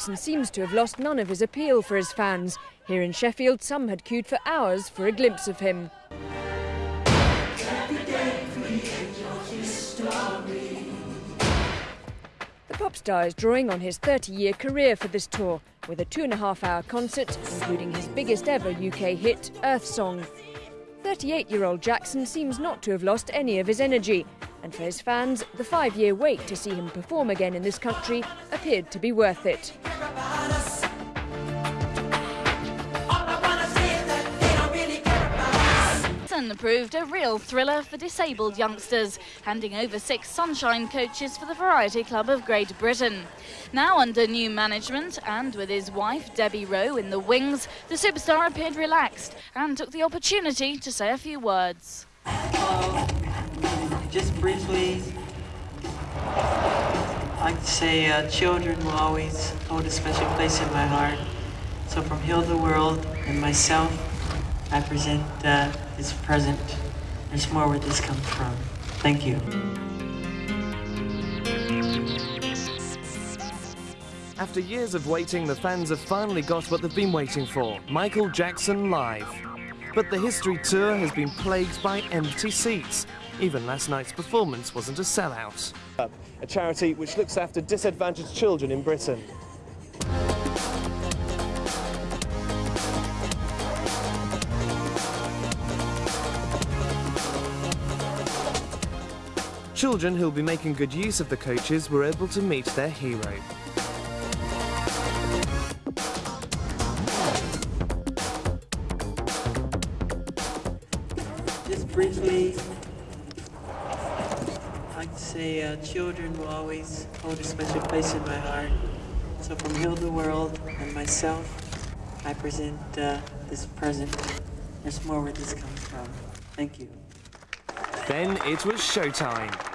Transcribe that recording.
Jackson seems to have lost none of his appeal for his fans. Here in Sheffield, some had queued for hours for a glimpse of him. The pop star is drawing on his 30-year career for this tour, with a two-and-a-half-hour concert, including his biggest ever UK hit, Earth Song. 38-year-old Jackson seems not to have lost any of his energy, and for his fans, the five-year wait to see him perform again in this country appeared to be worth it. Proved a real thriller for disabled youngsters, handing over six Sunshine coaches for the Variety Club of Great Britain. Now under new management and with his wife Debbie Rowe in the wings, the superstar appeared relaxed and took the opportunity to say a few words. Just briefly, I'd like to say uh, children will always hold a special place in my heart. So from Heal the World and myself, I present uh, this present. There's more where this comes from. Thank you. After years of waiting, the fans have finally got what they've been waiting for Michael Jackson Live. But the history tour has been plagued by empty seats. Even last night's performance wasn't a sellout. A charity which looks after disadvantaged children in Britain. Children who'll be making good use of the coaches were able to meet their hero. Just briefly, I'd say uh, children will always hold a special place in my heart. So from the World and myself, I present uh, this present. There's more where this comes from. Thank you. Then it was showtime.